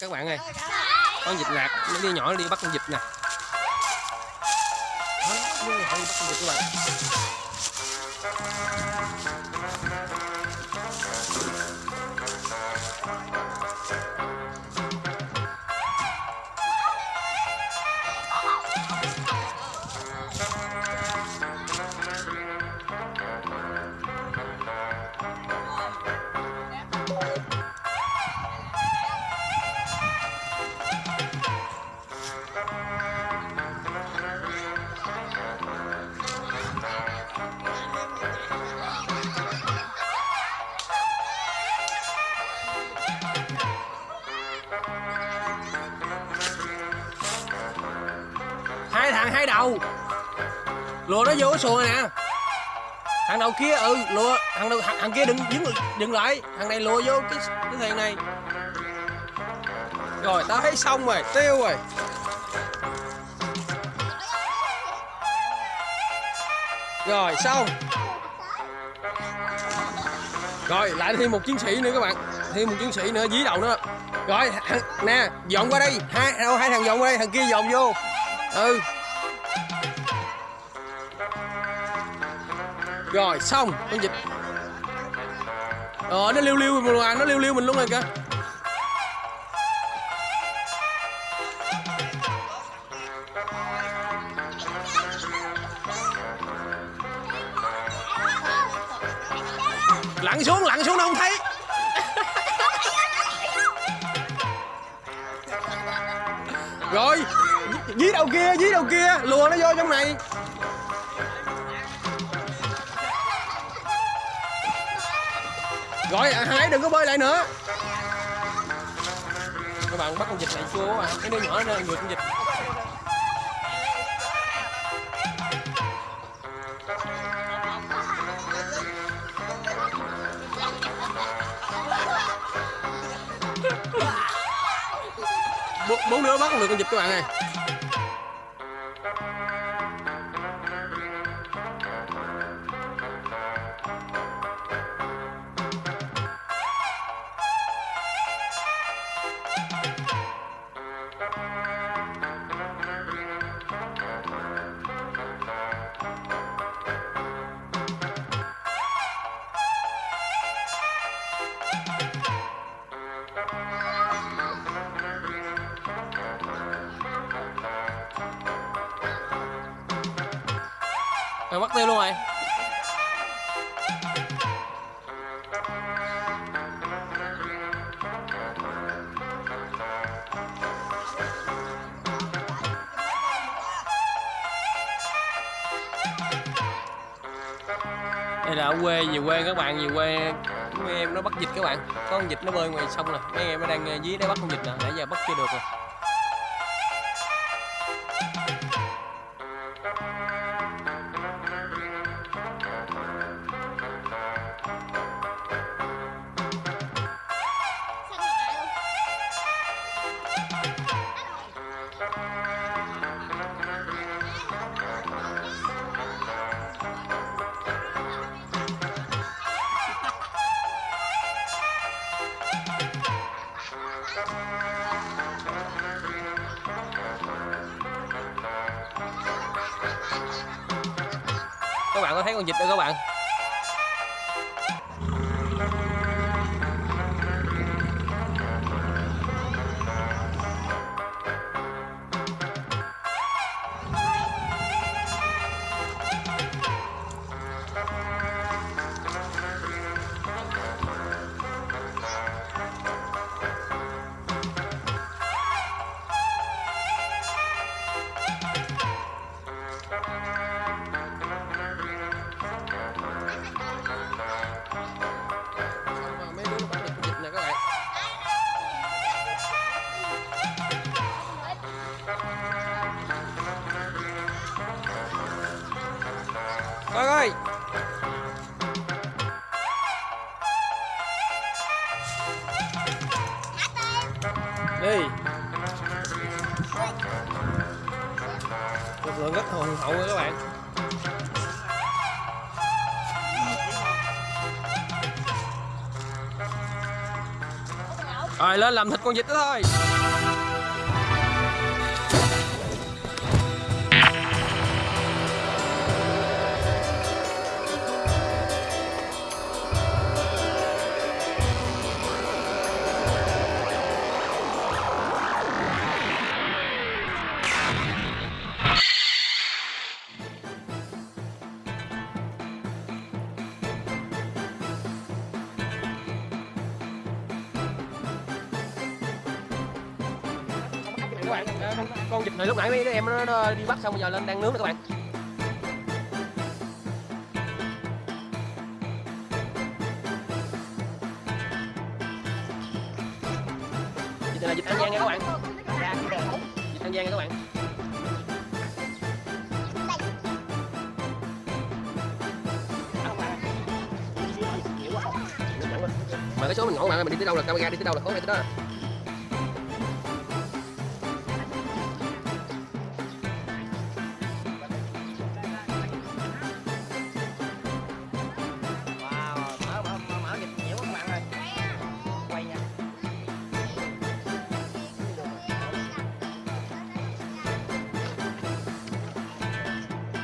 các bạn ơi. Con vịt lạc nó đi nhỏ nó đi bắt con vịt nè. Đó, nó đi đi bắt con vịt các bạn. Hai đầu. Lùa nó vô cái xuồng này nè. Thằng đầu kia ừ lùa. Thằng đầu thằng, thằng kia đừng dừng dừng lại. Thằng này lùa vô cái cái thuyền này. Rồi tao thấy xong rồi tiêu rồi. Rồi xong. Rồi lại thêm một chiến sĩ nữa các bạn. Thêm một chiến sĩ nữa dí đầu nữa rồi nè dọn qua đây. Hai đâu hai thằng dọn qua đây thằng kia dọn vô. Ừ. rồi, xong. Con vịt ờ nó liêu liêu mình à nó liêu liêu mình luôn rồi kìa. Lặn xuống lặn xuống nó không thấy. Rồi dí đầu kia, dí đầu kia. Lùa nó vô trong này. Rồi à, hai đừng có bơi lại nữa. Các bạn bắt con vịt lại chua à. Cái đứa nhỏ nó người con vịt. Bốn, đứa bắt con được con vịt các bạn ơi. Rồi tiêu luôn rồi đây là ở quê về quê các bạn về quê. Mấy em nó bắt vịt các bạn. Có con vịt nó bơi ngoài sông nè. Mấy em nó đang ờ, dí để bắt con vịt nè. Nãy giờ bắt chưa được rồi các bạn có thấy con vịt đâu các bạn? Rồi lên làm thịt con vịt đó thôi. Các bạn con, vịt này lúc nãy mấy đứa em nó, nó đi bắt xong bây giờ lên đang nướng nè các bạn. Vịt này là vịt an giang nha các bạn. Vịt an giang nha các bạn. Mà cái số mình ngộ mà mình đi tới đâu là camera đi tới đâu là khó này tới đó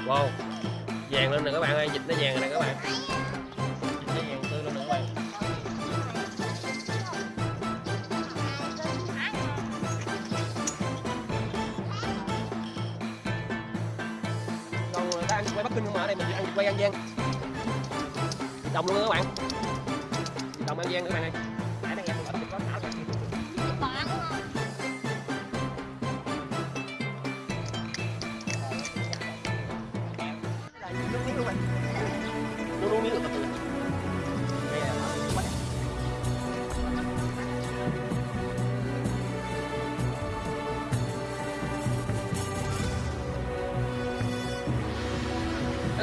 wow. Vàng lên nè các bạn ơi, dịch nó vàng nè các bạn. Dịch nó vàng tươi lên nè các bạn còn người ta ăn quay bắc kinh không mà ở đây mình ăn quay an giang. Đồng luôn các bạn. Đồng an giang các bạn ơi. Hello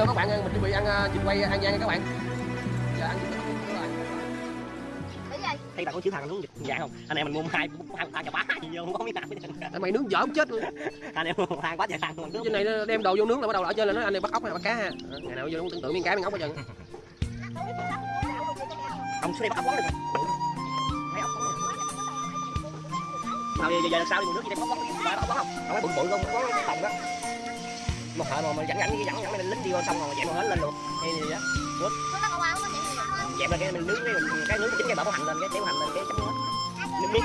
các bạn ơi mình chuẩn bị ăn ờ, vịt quay an giang nha các bạn giờ ăn vịt Thấy bạn có chữ thằng đúng dịch dạng không? Anh em mình mua hai hai thằng chà bá gì vô không có miếng. Tại mày nướng dở chết luôn Anh em mua thằng quá trời thằng luôn. trên này đem đồ vô nướng là bắt đầu ở trên là nó anh này bắt ốc hay bắt cá ha Ờ, ngày nào vô cũng tưởng tượng miếng cá miếng ốc hết trơn Ông xuống đây bắt ốc được. Mấy ốc quán. Nào giờ giờ là sao đi mua nước gì đây có quán ba ốc quán không? Không phải bự bự không, đó. Một thợ mà mà dẫn dẫn dẫn dẫn lên lính đi vô xong rồi chạy một hết lên luôn. Hay gì đó. Dẹp là cái mình nướng cái mình cái nướng chính cái bỏ hành lên cái kéo hành lên cái chấm nước. Nước miếng.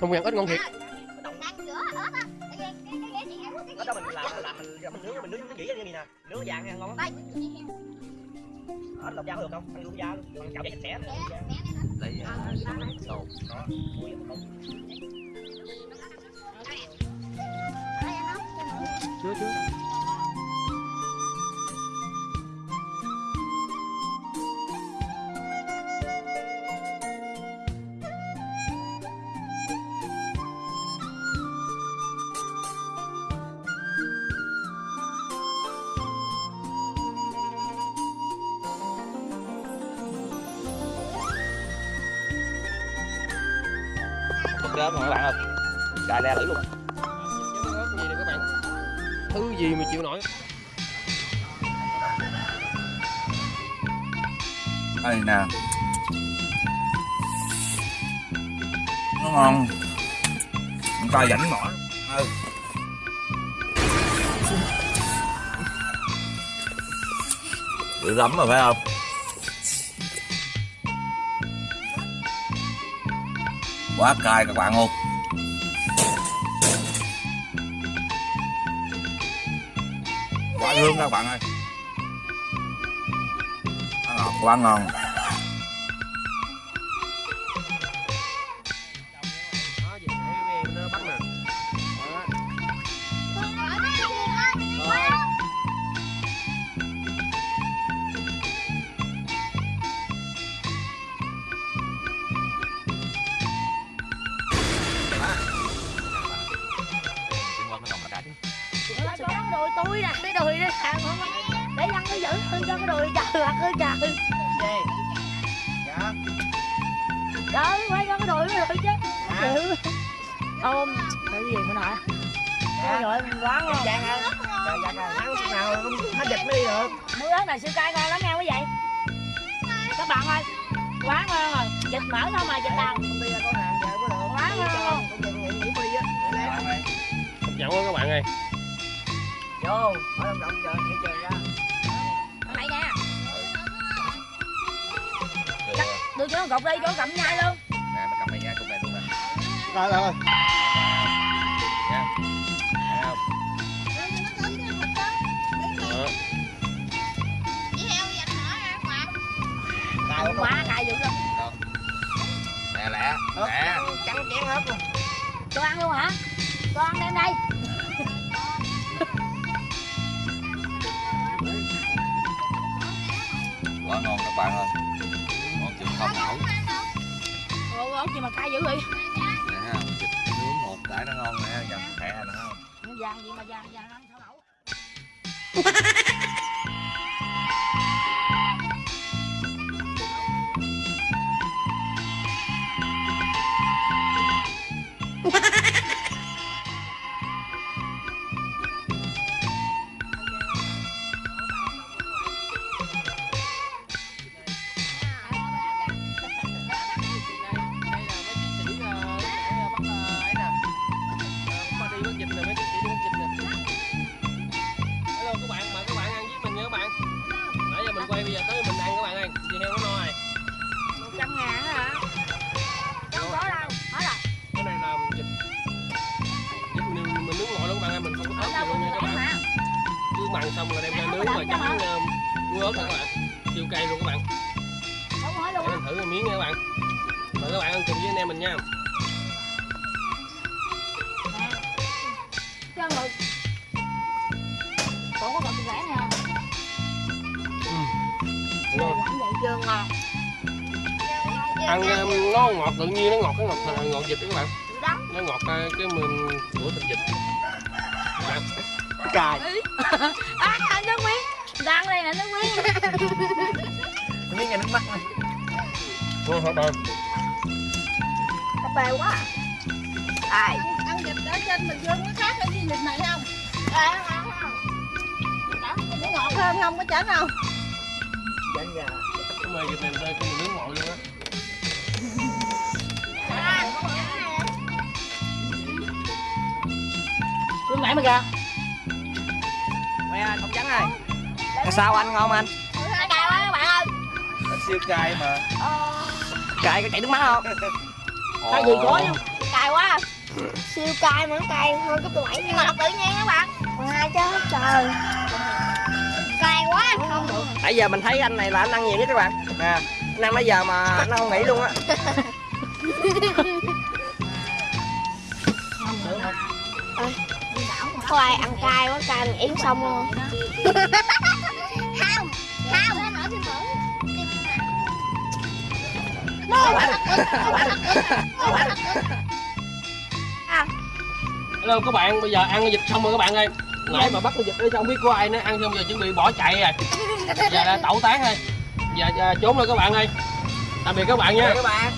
Không ăn ít ngon thiệt Ở đó mình làm làm mình mình nướng mình nướng cái dĩa như này nè, nướng vàng ăn ngon lắm. Lọc da được không? Anh luôn da luôn. Còn chảo sạch sẽ lấy đồ Ui, không. chưa chưa Rơm rồi các bạn ơi. Cài le lưỡi luôn. gì nè các bạn thứ gì mà chịu nổi đây nè nó ngon người ta rảnh mỏi ừ. lắm rồi phải không quá cay các bạn luôn quá hương các bạn ơi. Quá ngọt quá ngon. Cái không để dân nó giữ hơn cho cái đùi trời hoặc ơi trời gì dạ trời quay cho cái đùi nó được chứ chịu ôm cái gì mà nội dạ rồi quán Em Giang dạ Trời dạ trời lúc nào cũng hết dịch mới đi được mưa ớt này siêu cay ngon lắm nghe quý vị các bạn ơi quá ngon rồi dịch mở thôi mà dịch đâu Quá ngon không luôn. Quá các bạn ơi Vô Mở đồng động chờ thị trường ra. Đây nè. Tôi cho cột đi cho cầm nhai luôn. Nè mày cầm này nha cục này luôn nè. Rồi rồi quá cay dữ lắm lẹ lẹ lẹ. Trắng chén hết luôn tôi ăn luôn hả? Con ăn đem đây bạn ơi. Ngon chừng không? Nổi ồ ốc gì mà cay dữ vậy? Nè thịt nướng một cái nó ngon nè dầm khẽ nè không? Nó vàng gì mà vàng vàng ăn sao nổi Ăn um, nó ngọt tự nhiên, nó ngọt cái ngọt ngọt vịt đó các bạn Nó ngọt uh, cái mình của thịt vịt. Cài à ăn nước miếng. Đang đây là nước miếng. Miếng nghe nước mắt này. Ngon thật rồi cà phê quá à. ai? Ăn vịt ở trên Bình Dương có khác cái gì vịt này không? à, không không Nó ngọt. Hơn không có chảnh không? Chén gà Cái mời vịt này đây mình nướng nguội luôn á lúc nãy mà ra. Mẹ ơi, không trắng ơi Sao anh ngon anh? cay quá các bạn ơi. Nó siêu cay mà. Cài có chảy nước mắt không? cái gì có không cay quá. Siêu cay mà nó cay hơn cấp độ 7 nhưng mà tự nhiên các bạn. Ngoài chứ trời. Cay quá. Không được. Nãy giờ mình thấy anh này là anh ăn nhiều nhất các bạn. Nè Anh ăn nãy giờ mà nó không nghỉ luôn á Có ai ăn cay quá cay mình yến xong luôn. Không Không. Hello các bạn, bây giờ ăn cái vịt xong rồi các bạn ơi. Nãy mà bắt con vịt ở trong biết có ai nữa ăn xong giờ chuẩn bị bỏ chạy rồi. Giờ là tẩu tán thôi Giờ, giờ trốn rồi các bạn ơi. Tạm biệt các bạn nha. Các bạn